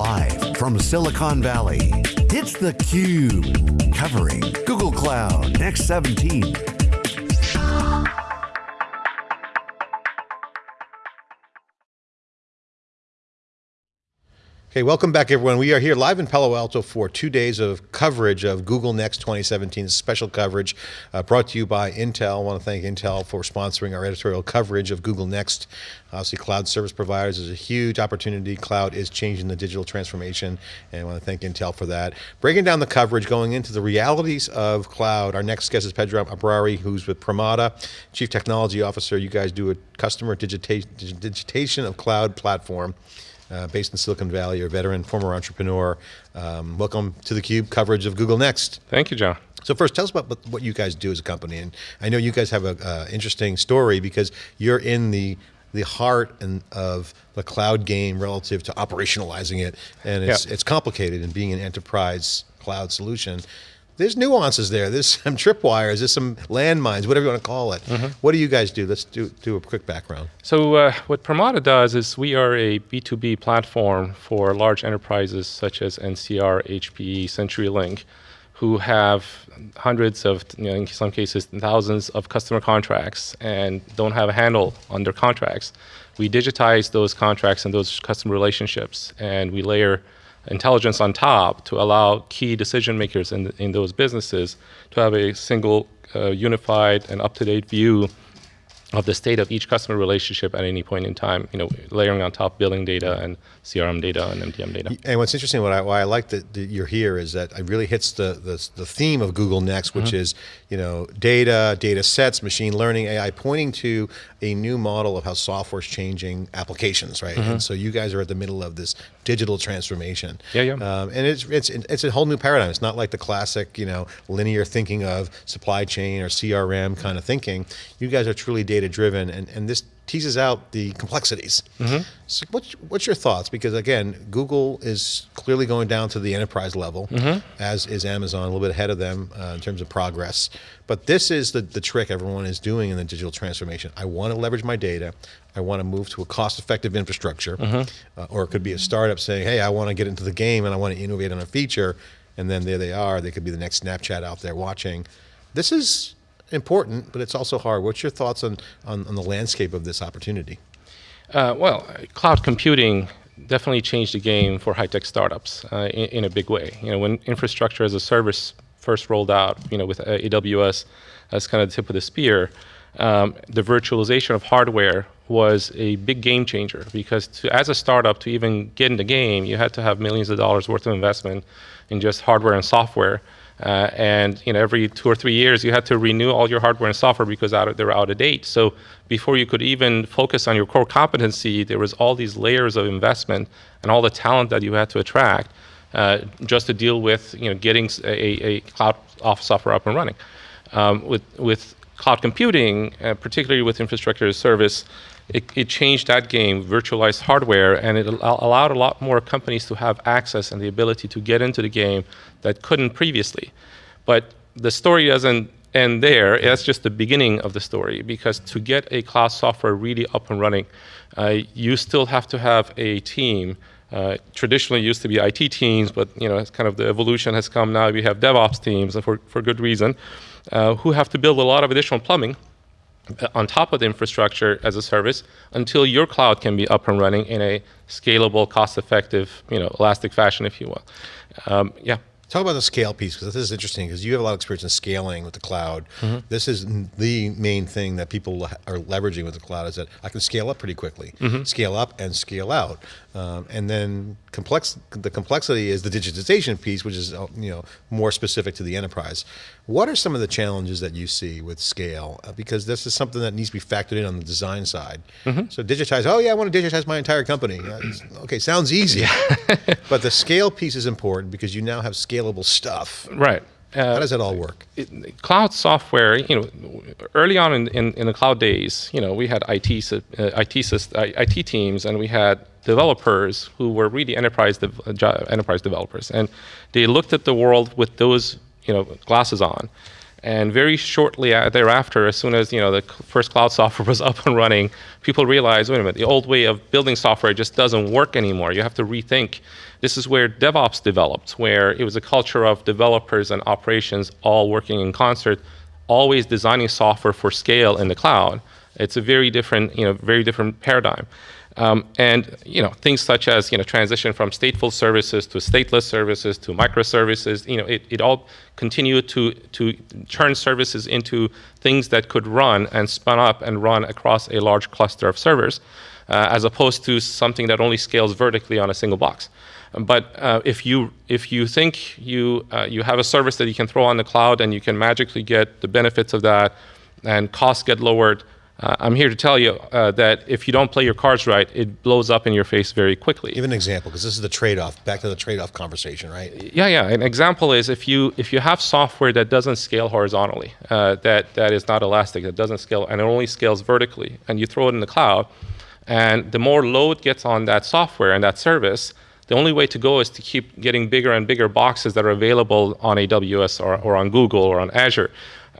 Live from Silicon Valley, it's theCUBE. Covering Google Cloud Next 17. Okay, welcome back everyone. We are here live in Palo Alto for two days of coverage of Google Next 2017, special coverage uh, brought to you by Intel. I want to thank Intel for sponsoring our editorial coverage of Google Next. Obviously cloud service providers is a huge opportunity. Cloud is changing the digital transformation and I want to thank Intel for that. Breaking down the coverage, going into the realities of cloud. Our next guest is Pedram Abrari, who's with Pramata, Chief Technology Officer. You guys do a customer digita digitation of cloud platform uh, based in Silicon Valley, you're a veteran, former entrepreneur. Um, welcome to theCUBE coverage of Google Next. Thank you, John. So first, tell us about what you guys do as a company. And I know you guys have an uh, interesting story because you're in the the heart and of the cloud game relative to operationalizing it. And it's, yep. it's complicated in being an enterprise cloud solution there's nuances there. There's some tripwires, there's some landmines, whatever you want to call it. Mm -hmm. What do you guys do? Let's do, do a quick background. So uh, what Pramata does is we are a B2B platform for large enterprises such as NCR, HPE, CenturyLink, who have hundreds of, you know, in some cases, thousands of customer contracts and don't have a handle on their contracts. We digitize those contracts and those customer relationships and we layer intelligence on top to allow key decision makers in, in those businesses to have a single uh, unified and up-to-date view of the state of each customer relationship at any point in time, you know, layering on top billing data and CRM data and MDM data. And what's interesting, what I, why I like that, that you're here is that it really hits the, the, the theme of Google Next, which mm -hmm. is, you know, data, data sets, machine learning, AI, pointing to a new model of how software is changing applications, right? Mm -hmm. And so you guys are at the middle of this digital transformation. Yeah, yeah. Um, and it's, it's, it's a whole new paradigm. It's not like the classic, you know, linear thinking of supply chain or CRM kind of thinking. You guys are truly data driven and, and this teases out the complexities. Mm -hmm. So what's, what's your thoughts? Because again, Google is clearly going down to the enterprise level, mm -hmm. as is Amazon, a little bit ahead of them uh, in terms of progress. But this is the, the trick everyone is doing in the digital transformation. I want to leverage my data. I want to move to a cost-effective infrastructure. Mm -hmm. uh, or it could be a startup saying, hey, I want to get into the game and I want to innovate on a feature. And then there they are. They could be the next Snapchat out there watching. This is important, but it's also hard. What's your thoughts on, on, on the landscape of this opportunity? Uh, well, cloud computing definitely changed the game for high-tech startups uh, in, in, a big way. You know, when infrastructure as a service first rolled out, you know, with uh, AWS as kind of the tip of the spear, um, the virtualization of hardware was a big game changer because to, as a startup to even get in the game, you had to have millions of dollars worth of investment in just hardware and software uh, and you know, every two or three years, you had to renew all your hardware and software because out of, they were out of date. So before you could even focus on your core competency, there was all these layers of investment and all the talent that you had to attract uh, just to deal with you know, getting a, a cloud off software up and running. Um, with, with cloud computing, uh, particularly with infrastructure as a service, it, it, changed that game, virtualized hardware, and it al allowed a lot more companies to have access and the ability to get into the game that couldn't previously. But the story doesn't end there. That's just the beginning of the story because to get a cloud software really up and running, uh, you still have to have a team. Uh, traditionally used to be IT teams, but you know, it's kind of the evolution has come now. We have DevOps teams for, for good reason, uh, who have to build a lot of additional plumbing on top of the infrastructure as a service until your cloud can be up and running in a scalable, cost-effective, you know, elastic fashion, if you will. Um, yeah. Talk about the scale piece because this is interesting because you have a lot of experience in scaling with the cloud. Mm -hmm. This is the main thing that people are leveraging with the cloud is that I can scale up pretty quickly, mm -hmm. scale up and scale out, um, and then complex. The complexity is the digitization piece, which is uh, you know more specific to the enterprise. What are some of the challenges that you see with scale? Uh, because this is something that needs to be factored in on the design side. Mm -hmm. So digitize. Oh yeah, I want to digitize my entire company. Okay, sounds easy, but the scale piece is important because you now have scale scalable stuff. Right. Uh, How does it all work? It, cloud software, you know, early on in, in, in, the cloud days, you know, we had IT, uh, IT, IT teams and we had developers who were really enterprise, de enterprise developers. And they looked at the world with those, you know, glasses on. And very shortly thereafter, as soon as you know the first cloud software was up and running, people realized, wait a minute, the old way of building software just doesn't work anymore. You have to rethink. This is where DevOps developed, where it was a culture of developers and operations all working in concert, always designing software for scale in the cloud. It's a very different, you know, very different paradigm. Um, and you know things such as you know transition from stateful services to stateless services to microservices. You know it, it all continued to to turn services into things that could run and spun up and run across a large cluster of servers, uh, as opposed to something that only scales vertically on a single box. But uh, if you if you think you uh, you have a service that you can throw on the cloud and you can magically get the benefits of that, and costs get lowered, uh, I'm here to tell you uh, that if you don't play your cards right, it blows up in your face very quickly. Give an example, because this is the trade-off. Back to the trade-off conversation, right? Yeah, yeah. An example is if you if you have software that doesn't scale horizontally, uh, that that is not elastic, that doesn't scale, and it only scales vertically, and you throw it in the cloud, and the more load gets on that software and that service, the only way to go is to keep getting bigger and bigger boxes that are available on AWS or, or on Google or on Azure.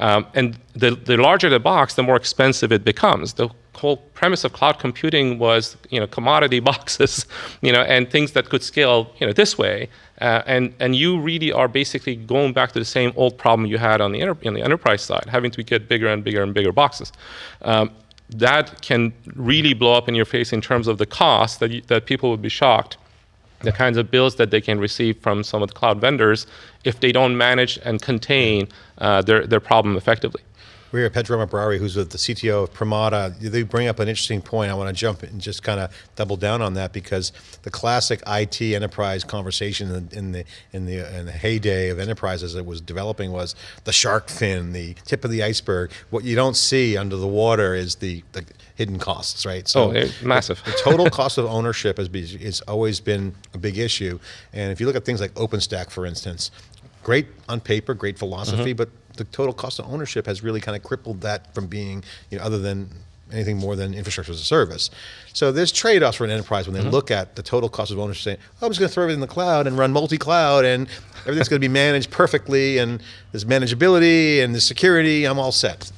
Um, and the, the larger the box, the more expensive it becomes. The whole premise of cloud computing was, you know, commodity boxes, you know, and things that could scale, you know, this way. Uh, and and you really are basically going back to the same old problem you had on the in the enterprise side, having to get bigger and bigger and bigger boxes. Um, that can really blow up in your face in terms of the cost that you, that people would be shocked the kinds of bills that they can receive from some of the cloud vendors if they don't manage and contain uh, their, their problem effectively. We're here, Pedram Abrari, who's with the CTO of Pramata. They bring up an interesting point. I want to jump and just kind of double down on that because the classic IT enterprise conversation in the in the in the heyday of enterprise as it was developing was the shark fin, the tip of the iceberg. What you don't see under the water is the, the hidden costs, right? So oh, massive. The, the total cost of ownership has, be, has always been a big issue. And if you look at things like OpenStack, for instance, great on paper, great philosophy, mm -hmm. but the total cost of ownership has really kind of crippled that from being, you know, other than anything more than infrastructure as a service. So there's trade-offs for an enterprise when they mm -hmm. look at the total cost of ownership, saying, oh, I'm just going to throw everything in the cloud and run multi-cloud and everything's going to be managed perfectly and there's manageability and there's security, I'm all set.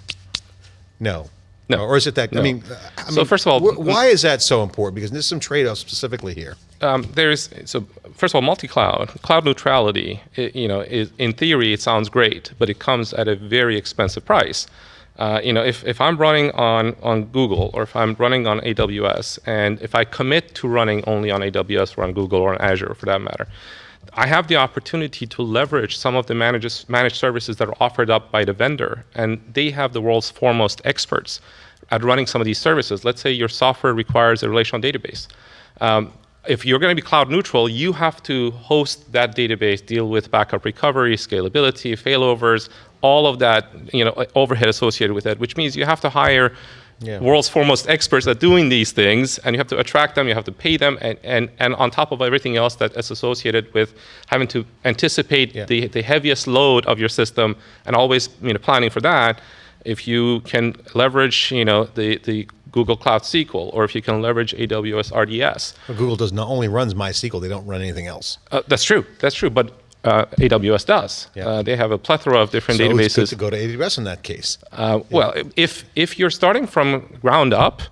No. No. Or is it that, no. I mean, I so first of all, why is that so important? Because there's some trade-offs specifically here. Um, there's, so first of all, multi-cloud, cloud neutrality, it, you know, is, in theory, it sounds great, but it comes at a very expensive price. Uh, you know, if, if I'm running on, on Google or if I'm running on AWS, and if I commit to running only on AWS or on Google or on Azure for that matter, I have the opportunity to leverage some of the managed, managed services that are offered up by the vendor, and they have the world's foremost experts at running some of these services. Let's say your software requires a relational database. Um, if you're going to be cloud neutral, you have to host that database, deal with backup recovery, scalability, failovers, all of that you know uh, overhead associated with it, which means you have to hire yeah. world's foremost experts at doing these things, and you have to attract them, you have to pay them, and, and, and on top of everything else that is associated with having to anticipate yeah. the, the heaviest load of your system and always you know, planning for that, if you can leverage you know, the, the Google Cloud SQL, or if you can leverage AWS RDS. Well, Google does not only runs MySQL, they don't run anything else. Uh, that's true, that's true, but uh, AWS does. Yeah. Uh, they have a plethora of different so databases. It's good to go to AWS in that case. Uh, yeah. Well, if if you're starting from ground up,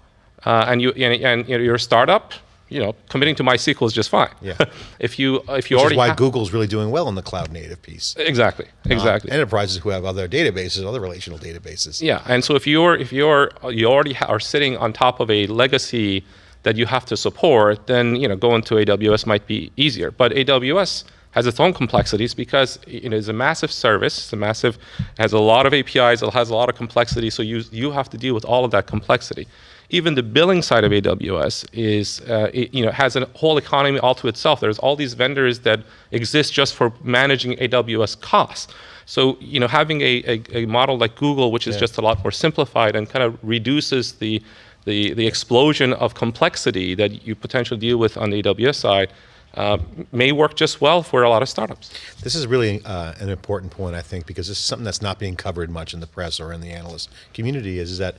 uh, and you and, and, you're a startup, you know, committing to MySQL is just fine. Yeah. if you if you Which already is why Google's really doing well in the cloud native piece. Exactly. Exactly. enterprises who have other databases, other relational databases. Yeah, and so if you're if you're you already are sitting on top of a legacy that you have to support, then you know going to AWS might be easier. But AWS has its own complexities because it is a massive service, it's a massive, has a lot of APIs, it has a lot of complexity, so you, you have to deal with all of that complexity. Even the billing side of AWS is, uh, it, you know, has a whole economy all to itself. There's all these vendors that exist just for managing AWS costs. So, you know, having a, a, a model like Google, which is yeah. just a lot more simplified and kind of reduces the, the, the explosion of complexity that you potentially deal with on the AWS side, uh, may work just well for a lot of startups. This is really uh, an important point, I think, because this is something that's not being covered much in the press or in the analyst community is, is that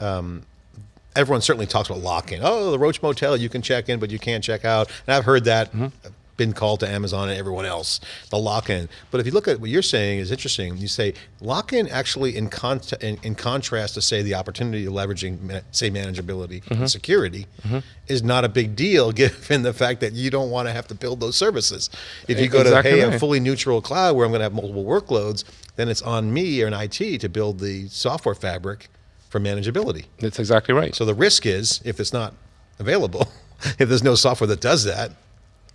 um, everyone certainly talks about lock-in. Oh, the Roach Motel, you can check in, but you can't check out. And I've heard that mm -hmm. been called to Amazon and everyone else, the lock-in. But if you look at what you're saying is interesting. You say lock-in actually in, con in, in, contrast to say the opportunity of leveraging say manageability mm -hmm. and security mm -hmm. is not a big deal given the fact that you don't want to have to build those services. If you go exactly to hey right. a fully neutral cloud where I'm going to have multiple workloads, then it's on me or an IT to build the software fabric for manageability. That's exactly right. So the risk is if it's not available, if there's no software that does that,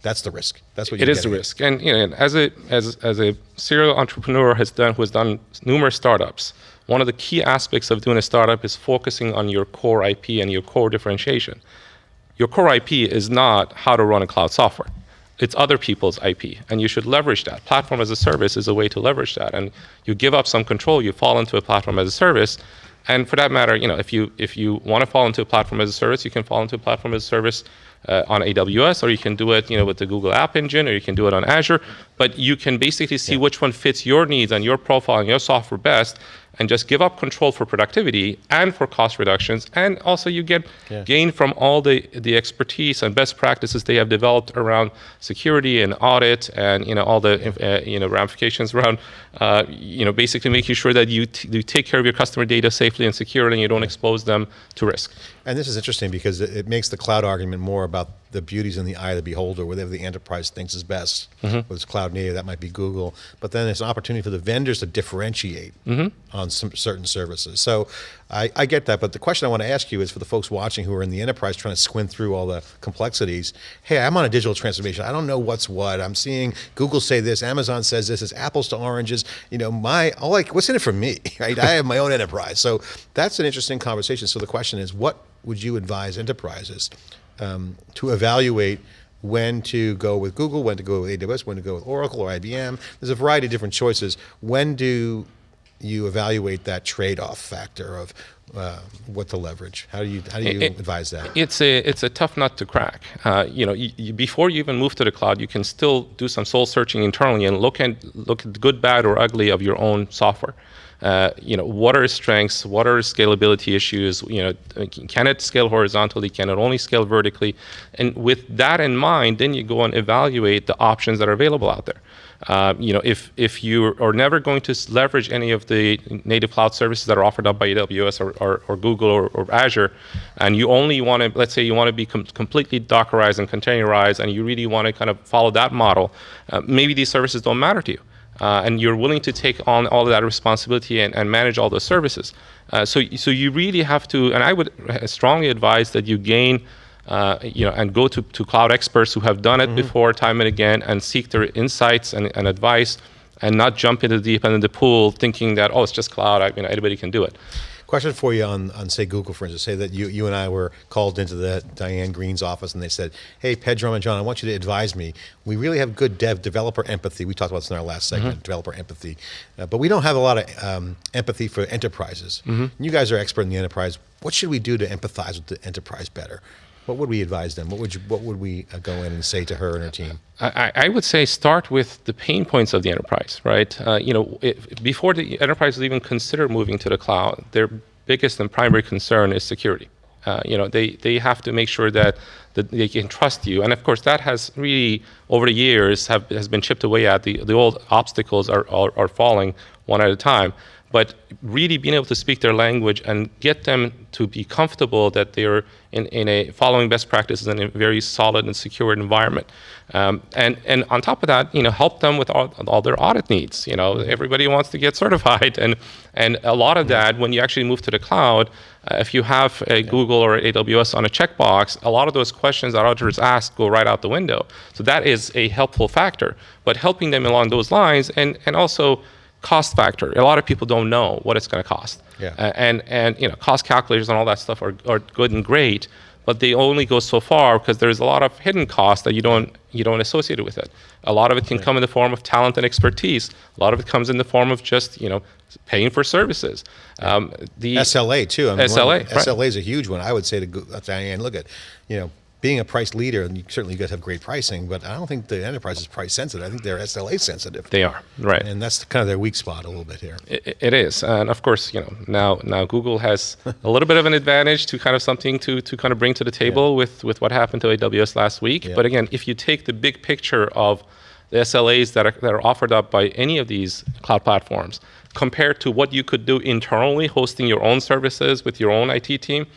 that's the risk. That's what it is the at. risk. And you know, as a as as a serial entrepreneur has done who has done numerous startups, one of the key aspects of doing a startup is focusing on your core IP and your core differentiation. Your core IP is not how to run a cloud software. It's other people's IP, and you should leverage that. Platform as a service is a way to leverage that, and you give up some control. You fall into a platform as a service, and for that matter, you know, if you if you want to fall into a platform as a service, you can fall into a platform as a service uh, on AWS, or you can do it, you know, with the Google App Engine, or you can do it on Azure. But you can basically see yeah. which one fits your needs and your profile and your software best, and just give up control for productivity and for cost reductions. And also you get yeah. gain from all the, the expertise and best practices they have developed around security and audit and you know all the uh, you know ramifications around uh, you know basically making sure that you, you take care of your customer data safely and securely and you don't expose them to risk. And this is interesting because it, it makes the cloud argument more about the beauties in the eye of the beholder, whatever the enterprise thinks is best. Mm -hmm. Whether it's cloud native, that might be Google. But then it's an opportunity for the vendors to differentiate mm -hmm. on some certain services. So I, I, get that, but the question I want to ask you is for the folks watching who are in the enterprise trying to squint through all the complexities. Hey, I'm on a digital transformation. I don't know what's what. I'm seeing Google say this, Amazon says this, it's apples to oranges. You know, my, all like, what's in it for me, right? I have my own enterprise. So that's an interesting conversation. So the question is, what would you advise enterprises um, to evaluate when to go with Google, when to go with AWS, when to go with Oracle or IBM. There's a variety of different choices. When do you evaluate that trade-off factor of uh, what to leverage? How do you how do you it, advise that? It's a it's a tough nut to crack. Uh, you know, you, you, before you even move to the cloud, you can still do some soul searching internally and look at look at the good, bad, or ugly of your own software. Uh, you know, what are strengths? What are scalability issues? You know, can it scale horizontally? Can it only scale vertically? And with that in mind, then you go and evaluate the options that are available out there. Uh, you know, if if you are never going to leverage any of the native cloud services that are offered up by AWS or, or, or Google or, or, Azure, and you only want to, let's say you want to be com completely Dockerized and containerized, and you really want to kind of follow that model, uh, maybe these services don't matter to you uh, and you're willing to take on all of that responsibility and, and manage all those services. Uh, so, so you really have to, and I would strongly advise that you gain, uh, you know, and go to, to cloud experts who have done it mm -hmm. before time and again and seek their insights and, and advice and not jump into the deep end of the pool thinking that, oh, it's just cloud, I, you know, anybody can do it. Question for you on, on say Google, for instance. Say that you, you and I were called into the Diane Greene's office and they said, hey, Pedram and John, I want you to advise me. We really have good dev developer empathy. We talked about this in our last segment, mm -hmm. developer empathy. Uh, but we don't have a lot of um, empathy for enterprises. Mm -hmm. You guys are expert in the enterprise. What should we do to empathize with the enterprise better? What would we advise them? What would you, what would we uh, go in and say to her and her team? I, I would say start with the pain points of the enterprise, right? Uh, you know, it, before the enterprises even consider moving to the cloud, their biggest and primary concern is security. Uh, you know, they, they have to make sure that, that they can trust you. And of course, that has really, over the years, have, has been chipped away at. The, the old obstacles are, are, are falling one at a time but really being able to speak their language and get them to be comfortable that they're in, in a following best practices in a very solid and secure environment. Um, and, and on top of that, you know, help them with all, all their audit needs. You know, everybody wants to get certified. And, and a lot of that, when you actually move to the cloud, uh, if you have a Google or AWS on a checkbox, a lot of those questions that auditors ask go right out the window. So that is a helpful factor. But helping them along those lines and, and also cost factor. A lot of people don't know what it's going to cost. Yeah. Uh, and, and you know, cost calculators and all that stuff are, are good and great, but they only go so far because there's a lot of hidden costs that you don't, you don't associate with it. A lot of it can right. come in the form of talent and expertise. A lot of it comes in the form of just, you know, paying for services. Um, the SLA too. I mean, SLA. One, SLA is a huge one. I would say to Diane, look at, you know, being a price leader, and you, certainly you guys have great pricing, but I don't think the enterprise is price sensitive. I think they're SLA sensitive. They are right, and that's kind of their weak spot a little bit here. It, it is, and of course, you know now now Google has a little bit of an advantage to kind of something to to kind of bring to the table yeah. with with what happened to AWS last week. Yeah. But again, if you take the big picture of the SLAs that are, that are offered up by any of these cloud platforms compared to what you could do internally, hosting your own services with your own IT team,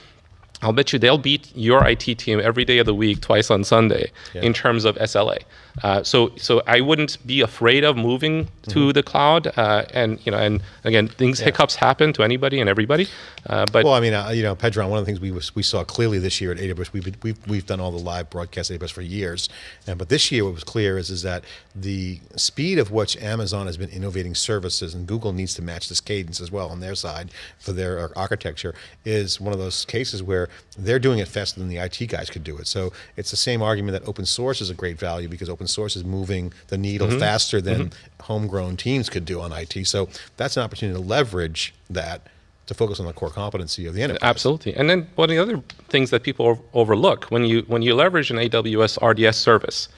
I'll bet you they'll beat your IT team every day of the week, twice on Sunday, yeah. in terms of SLA. Uh, so, so I wouldn't be afraid of moving to mm-hmm. the cloud. Uh, and you know, and again, things yeah. hiccups happen to anybody and everybody. Uh, but well, I mean, uh, you know, Pedram, one of the things we was, we saw clearly this year at AWS, we've, been, we've we've done all the live broadcast AWS for years, and but this year what was clear is is that the speed of which Amazon has been innovating services, and Google needs to match this cadence as well on their side for their architecture, is one of those cases where they're doing it faster than the IT guys could do it. So it's the same argument that open source is a great value because open source is moving the needle mm -hmm. faster than mm -hmm. homegrown teams could do on IT. So that's an opportunity to leverage that to focus on the core competency of the enterprise. Absolutely. And then one of the other things that people overlook when you when you leverage an AWS RDS service,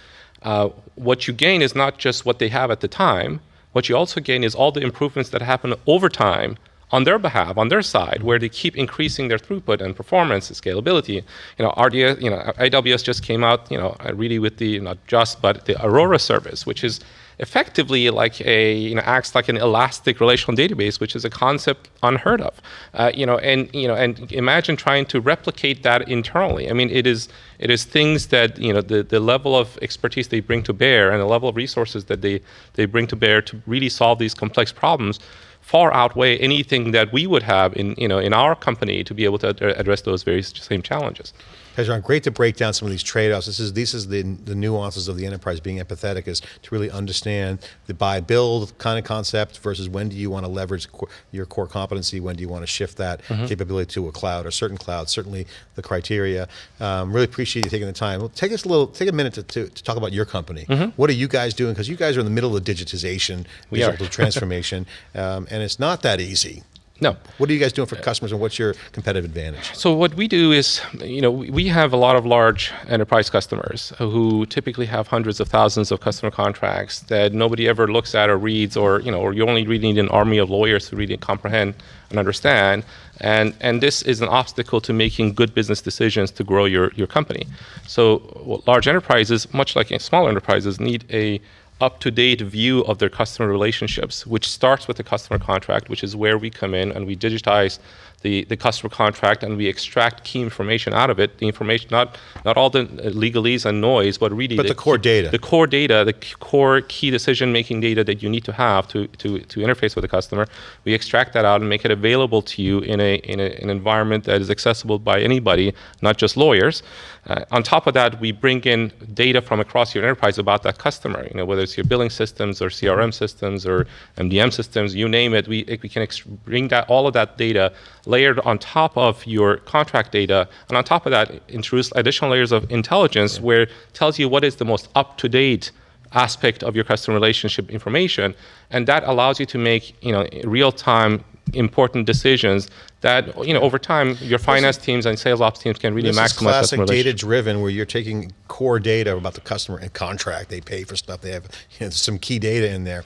uh, what you gain is not just what they have at the time. What you also gain is all the improvements that happen over time on their behalf, on their side, where they keep increasing their throughput and performance and scalability. You know, RDS, you know, AWS just came out, you know, really with the not just but the Aurora service, which is effectively like a you know acts like an elastic relational database, which is a concept unheard of. Uh, you know, and you know, and imagine trying to replicate that internally. I mean, it is it is things that you know the the level of expertise they bring to bear and the level of resources that they they bring to bear to really solve these complex problems far outweigh anything that we would have in, you know, in our company to be able to address those very same challenges. Pedram, great to break down some of these trade-offs. This is this is the the nuances of the enterprise being empathetic is to really understand the buy build kind of concept versus when do you want to leverage your core competency, when do you want to shift that mm -hmm. capability to a cloud or certain cloud. Certainly the criteria. Um, really appreciate you taking the time. Well, take us a little, take a minute to, to, to talk about your company. Mm -hmm. What are you guys doing? Because you guys are in the middle of digitization, digital transformation, um, and it's not that easy. No. What are you guys doing for customers and what's your competitive advantage? So what we do is, you know, we have a lot of large enterprise customers who typically have hundreds of thousands of customer contracts that nobody ever looks at or reads or, you know, or you only really need an army of lawyers to read and comprehend and understand. And, and this is an obstacle to making good business decisions to grow your, your company. So large enterprises, much like small enterprises, need a up-to-date view of their customer relationships, which starts with the customer contract, which is where we come in and we digitize the, the customer contract and we extract key information out of it. The information, not not all the legalese and noise, but really but the, the core key, data, the core data, the core key decision making data that you need to have to to to interface with the customer. We extract that out and make it available to you in a in a, an environment that is accessible by anybody, not just lawyers. Uh, on top of that, we bring in data from across your enterprise about that customer. You know, whether it's your billing systems or CRM systems or MDM systems, you name it. We we can bring that all of that data layered on top of your contract data, and on top of that, introduce additional layers of intelligence yeah. where it tells you what is the most up-to-date aspect of your customer relationship information, and that allows you to make you know real-time important decisions that you know over time your finance teams and sales ops teams can really this maximize. This is classic data driven, where you're taking core data about the customer and contract they pay for stuff. They have you know, some key data in there,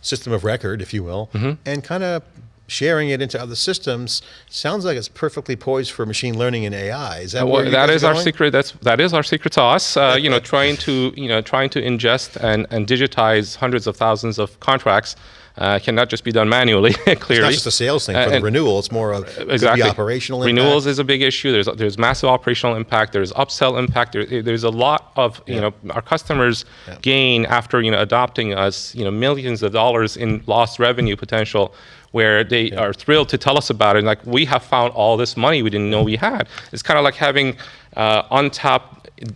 system of record, if you will, mm -hmm. and kind of sharing it into other systems sounds like it's perfectly poised for machine learning and AI. Is that well, that is our secret? That's that is our secret sauce. Uh, you know, trying to you know trying to ingest and and digitize hundreds of thousands of contracts. Uh, cannot just be done manually. clearly, it's not just a sales thing for the renewal. It's more of exactly operational. Impact. Renewals is a big issue. There's there's massive operational impact. There's upsell impact. There, there's a lot of you yeah. know our customers yeah. gain after you know adopting us. You know millions of dollars in lost revenue potential where they yeah. are thrilled to tell us about it. Like, we have found all this money we didn't know we had. It's kind of like having uh, untapped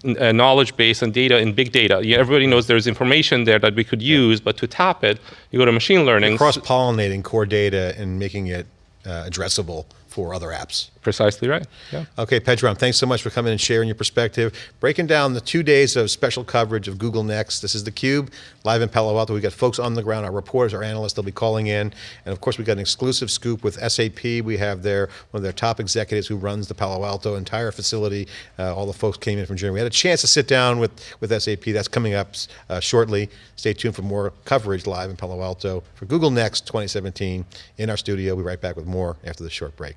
uh, knowledge base and data in big data. You, everybody knows there's information there that we could use, but to tap it, you go to machine learning. Cross-pollinating core data and making it uh, addressable for other apps. Precisely right. Yeah. Okay, Pedram, thanks so much for coming and sharing your perspective, breaking down the two days of special coverage of Google Next. This is theCUBE, live in Palo Alto. We've got folks on the ground, our reporters, our analysts, they'll be calling in. And of course, we've got an exclusive scoop with SAP. We have their, one of their top executives who runs the Palo Alto entire facility. Uh, all the folks came in from Germany. We had a chance to sit down with, with SAP. That's coming up uh, shortly. Stay tuned for more coverage live in Palo Alto for Google Next 2017 in our studio. We'll be right back with more after this short break.